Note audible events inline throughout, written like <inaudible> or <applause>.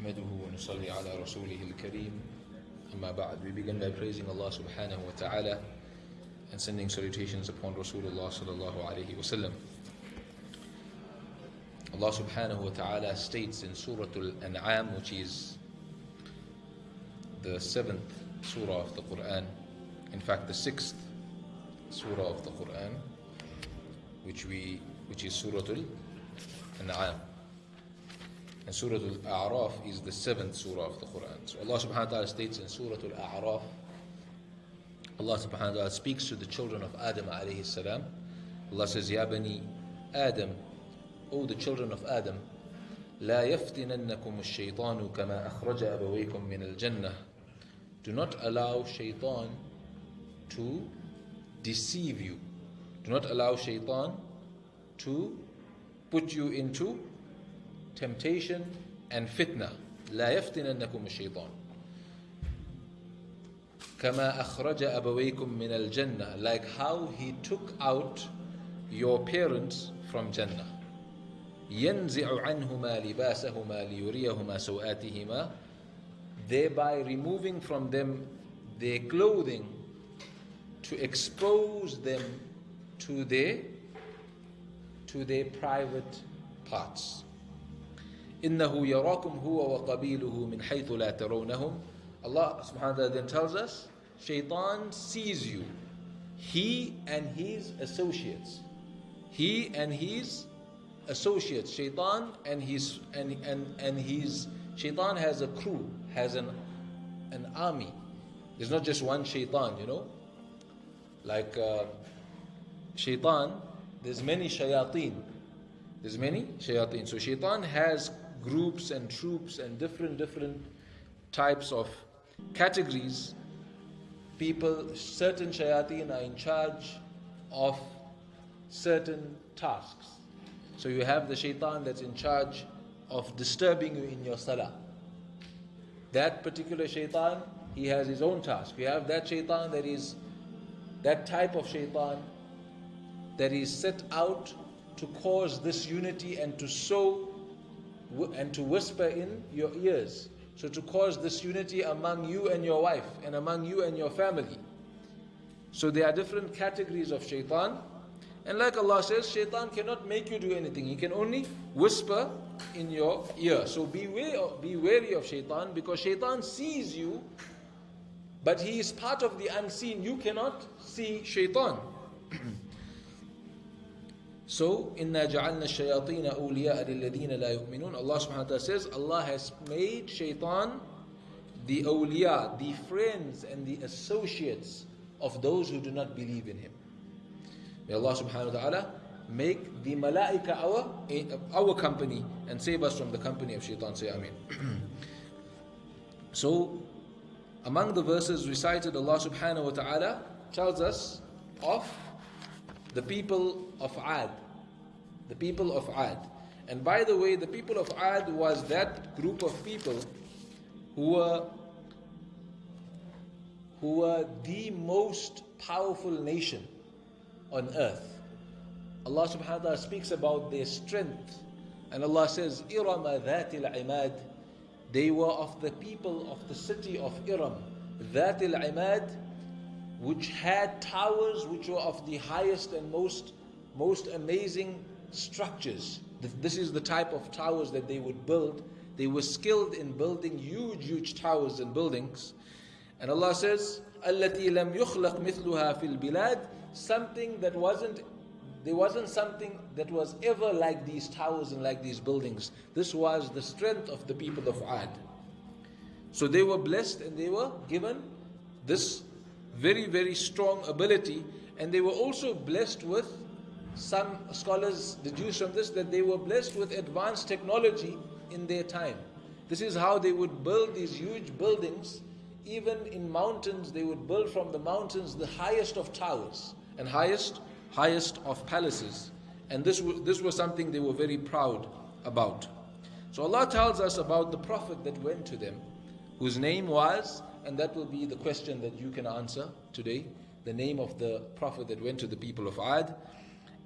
نحمده ونصلي على رسوله الكريم أما بعد We begin by praising Allah subhanahu wa ta'ala and sending salutations upon Rasulullah sallallahu alayhi wa sallam Allah subhanahu wa ta'ala states in Surah Al-An'am which is the seventh surah of the Quran in fact the sixth surah of the Quran which we which is Surah Al-An'am and Surah Al-A'raf is the seventh surah of the Quran. So Allah subhanahu wa ta'ala states in Surah Al-A'raf, Allah subhanahu wa ta'ala speaks to the children of Adam alayhi salam. Allah says, Ya bani Adam, O the children of Adam, لا يفتننكم الشيطان كما أخرج أبويكم من الجنة. Do not allow shaitan to deceive you. Do not allow shaitan to put you into temptation and fitna لا يفتننكم الشيطان كما أخرج أبويكم من الجنة like how he took out your parents from Jannah ينزع عنهما لباسهما ليريهما سوآتهما thereby removing from them their clothing to expose them to their to their private parts إنه يراكم هو وقبيله من حيث لا ترونهم Allah subhanahu wa ta'ala then tells us Shaitan sees you he and his associates he and his associates Shaitan and his and and, and his Shaitan has a crew has an an army there's not just one Shaitan you know like uh, Shaitan there's many shayateen there's many shayateen so Shaitan has groups and troops and different different types of categories people certain shayateen are in charge of certain tasks. So you have the shaitan that's in charge of disturbing you in your salah. That particular shaitan he has his own task. You have that shaitan that is that type of shaitan that is set out to cause this unity and to sow and to whisper in your ears. So to cause this unity among you and your wife and among you and your family. So there are different categories of shaitan. And like Allah says, shaitan cannot make you do anything. He can only whisper in your ear. So be wary of, be wary of shaitan because shaitan sees you, but he is part of the unseen. You cannot see shaitan. <clears throat> So, inna ja'alna shayateen awliya lilladhina la yu'minun. Allah subhanahu wa ta'ala says, Allah has made shaitan the awliya, the friends and the associates of those who do not believe in him. May Allah subhanahu wa ta'ala make the malaika our, our company and save us from the company of shaitan. Say Ameen. so, among the verses recited, Allah subhanahu wa ta'ala tells us of the people of Ad. The people of Ad. And by the way, the people of Ad was that group of people who were who were the most powerful nation on earth. Allah subhanahu wa ta'ala speaks about their strength. And Allah says, Irama dhatil imad. They were of the people of the city of Iram. Dhatil imad which had towers which were of the highest and most, most amazing structures. This is the type of towers that they would build. They were skilled in building huge, huge towers and buildings. And Allah says, التي لم يخلق مثلها في البلاد something that wasn't there wasn't something that was ever like these towers and like these buildings. This was the strength of the people of Ad. So they were blessed and they were given this very, very strong ability, and they were also blessed with some scholars deduce from this that they were blessed with advanced technology in their time. This is how they would build these huge buildings. Even in mountains, they would build from the mountains the highest of towers and highest, highest of palaces. And this, this was something they were very proud about. So Allah tells us about the Prophet that went to them, whose name was and that will be the question that you can answer today. The name of the Prophet that went to the people of Ad.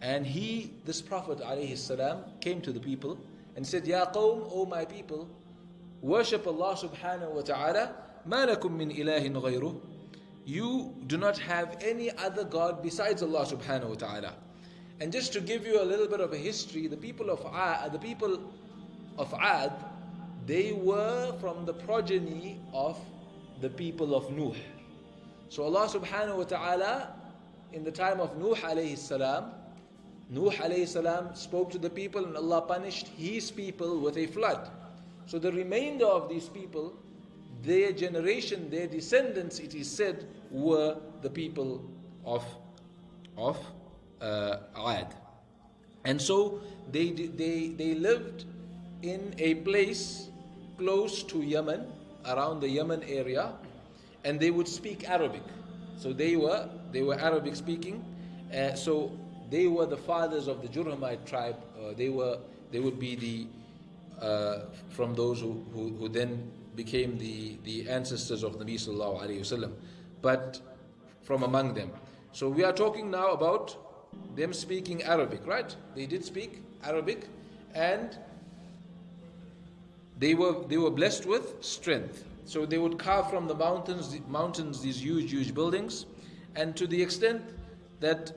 And he, this Prophet salam, came to the people and said, Ya qawm, O my people, worship Allah subhanahu wa ta'ala, ما لكم من إله غيره. You do not have any other God besides Allah subhanahu wa ta'ala. And just to give you a little bit of a history, the people of Ad, the people of Ad, they were from the progeny of the people of Nuh. So Allah subhanahu wa ta'ala, in the time of Nuh alayhi salam, Nuh alayhi salam spoke to the people and Allah punished his people with a flood. So the remainder of these people, their generation, their descendants, it is said, were the people of, of uh, Ad. And so they, they, they lived in a place close to Yemen, around the Yemen area, and they would speak Arabic. So they were they were Arabic speaking. Uh, so they were the fathers of the Jurhamite tribe. Uh, they were they would be the uh, from those who, who, who, then became the, the ancestors of Nabi Sallallahu Alaihi Wasallam, but from among them. So we are talking now about them speaking Arabic, right? They did speak Arabic, and they were they were blessed with strength. So they would carve from the mountains mountains these huge huge buildings, and to the extent that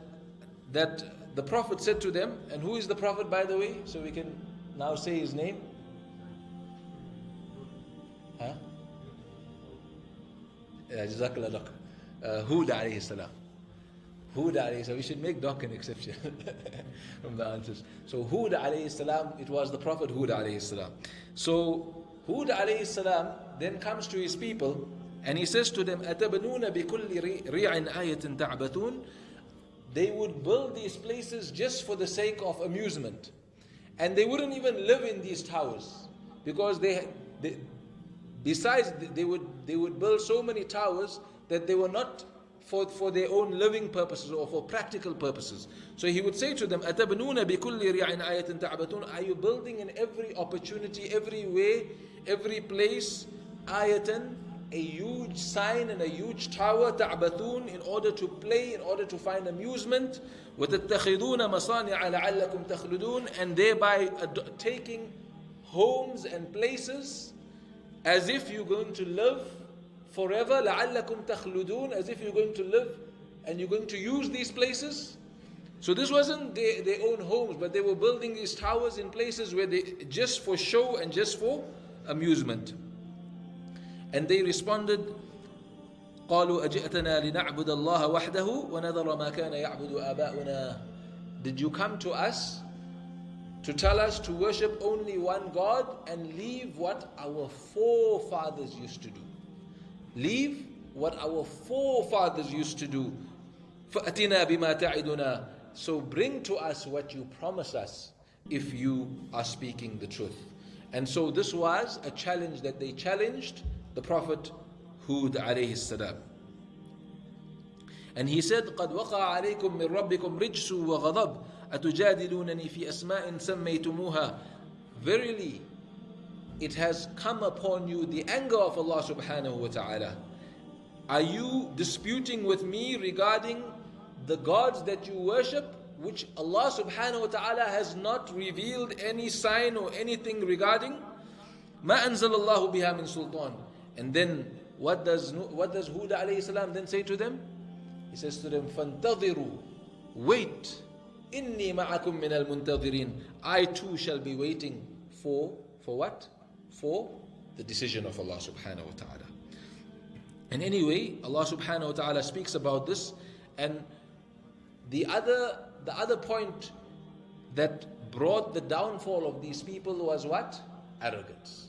that the Prophet said to them, and who is the Prophet by the way? So we can now say his name. Huh? Yeah, Jazakallah uh, Hud alayhi salam. Hud alayhi salam. We should make Doc an exception <laughs> from the answers. So Hud alayhi salam, it was the Prophet Hud alayhi salam. So Hud alayhi salam then comes to his people and he says to them, أَتَبْنُونَ بِكُلِّ رِيعٍ آيَةٍ تَعْبَثُونَ They would build these places just for the sake of amusement. And they wouldn't even live in these towers because they, they besides they would they would build so many towers that they were not for, for their own living purposes or for practical purposes. So he would say to them, أَتَبْنُونَ بِكُلِّ رِيَعٍ آيَةٍ تَعْبَثُونَ Are you building in every opportunity, every way, every place, ayatan, a huge sign and a huge tower, ta'bathun, in order to play, in order to find amusement, وَتَتَّخِذُونَ مَصَانِعَ لَعَلَّكُمْ تَخْلُدُونَ And thereby taking homes and places as if you're going to live forever, لَعَلَّكُمْ تَخْلُدُونَ As if you're going to live and you're going to use these places. So this wasn't their, their own homes, but they were building these towers in places where they just for show and just for amusement. And they responded, قالوا أجئتنا لنعبد الله وحده ونذر ما كان يعبد آباؤنا Did you come to us to tell us to worship only one God and leave what our forefathers used to do? Leave what our forefathers used to do. فَأَتِنَا بِمَا تَعِدُنَا So bring to us what you promise us if you are speaking the truth. And so this was a challenge that they challenged the Prophet Hud alayhi salam. And he said, قد وقع عليكم من ربكم رجس وغضب أتجادلونني في أسماء سميتموها Verily, it has come upon you the anger of Allah subhanahu wa ta'ala. Are you disputing with me regarding the gods that you worship, which Allah subhanahu wa ta'ala has not revealed any sign or anything regarding? ما أنزل الله بها من سلطان and then what does what does Hud alayhi salam then say to them? He says to them, Fantadiru, wait. Inni ma'akum min al muntadirin. I too shall be waiting for for what? For the decision of Allah subhanahu wa ta'ala. And anyway, Allah subhanahu wa ta'ala speaks about this and the other the other point that brought the downfall of these people was what? Arrogance.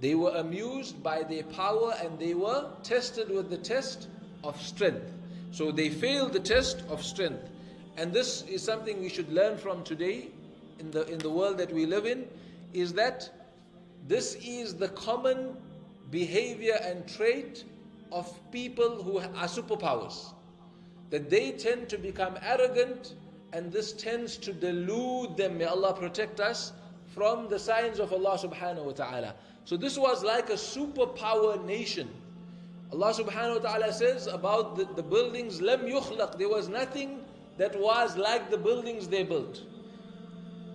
They were amused by their power and they were tested with the test of strength. So they failed the test of strength. And this is something we should learn from today in the, in the world that we live in, is that this is the common behavior and trait of people who are superpowers. That they tend to become arrogant and this tends to delude them. May Allah protect us from the signs of Allah subhanahu wa ta'ala. So this was like a superpower nation. Allah subhanahu wa ta'ala says about the, the buildings, Lam yukhlaq, there was nothing that was like the buildings they built.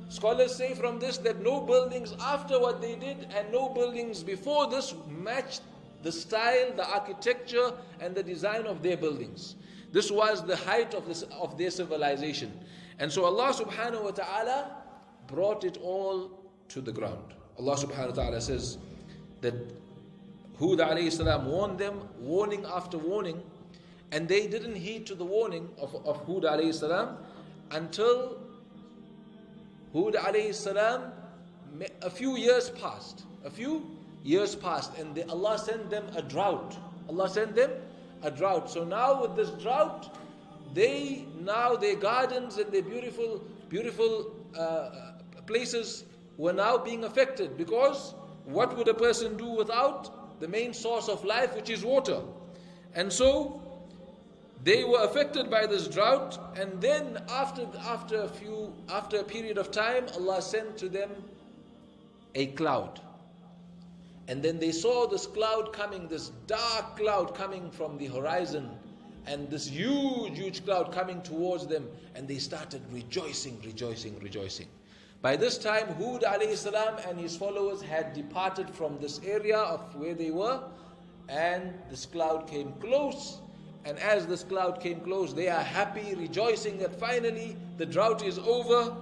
Scholars say from this that no buildings after what they did and no buildings before this matched the style, the architecture, and the design of their buildings. This was the height of, this, of their civilization. And so Allah subhanahu wa ta'ala brought it all to the ground. Allah subhanahu wa ta'ala says that Hud alayhi salam warned them, warning after warning, and they didn't heed to the warning of, of Hud alayhi salam until Hud alayhi salam, a few years passed. A few years passed, and they, Allah sent them a drought. Allah sent them a drought. So now with this drought, they now their gardens and their beautiful, beautiful uh, places were now being affected because what would a person do without the main source of life, which is water? And so they were affected by this drought, and then after after a few after a period of time, Allah sent to them a cloud. And then they saw this cloud coming, this dark cloud coming from the horizon, and this huge, huge cloud coming towards them, and they started rejoicing, rejoicing, rejoicing. By this time, Hud salam and his followers had departed from this area of where they were, and this cloud came close and as this cloud came close, they are happy, rejoicing that finally the drought is over.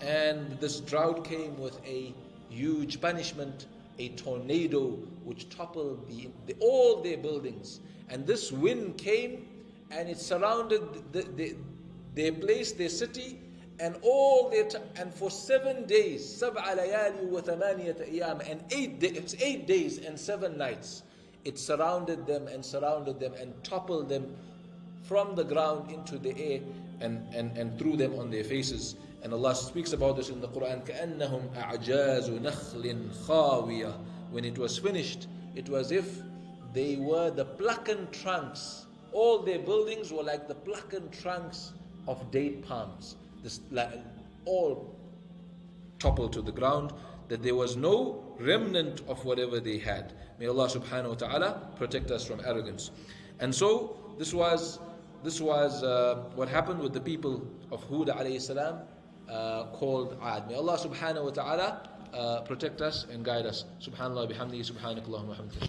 And this drought came with a huge punishment, a tornado which toppled the, the, all their buildings. And this wind came and it surrounded the, their place, their city, and all their and for seven days, سبع ليالي وثمانية أيام, and eight, days, eight days and seven nights it surrounded them and surrounded them and toppled them from the ground into the air and, and, and threw them on their faces. And Allah speaks about this in the Quran. كَأَنَّهُمْ أَعْجَازُ نَخْلٍ خَاوِيَةٍ When it was finished, it was if they were the plucking trunks. All their buildings were like the plucking trunks of date palms. This, all toppled to the ground that there was no remnant of whatever they had. May Allah subhanahu wa ta'ala protect us from arrogance. And so this was this was uh, what happened with the people of Hud alayhi salam uh, called Ad. May Allah subhanahu wa ta'ala uh, protect us and guide us. Subhanallah bihamdihi subhanakallahumma.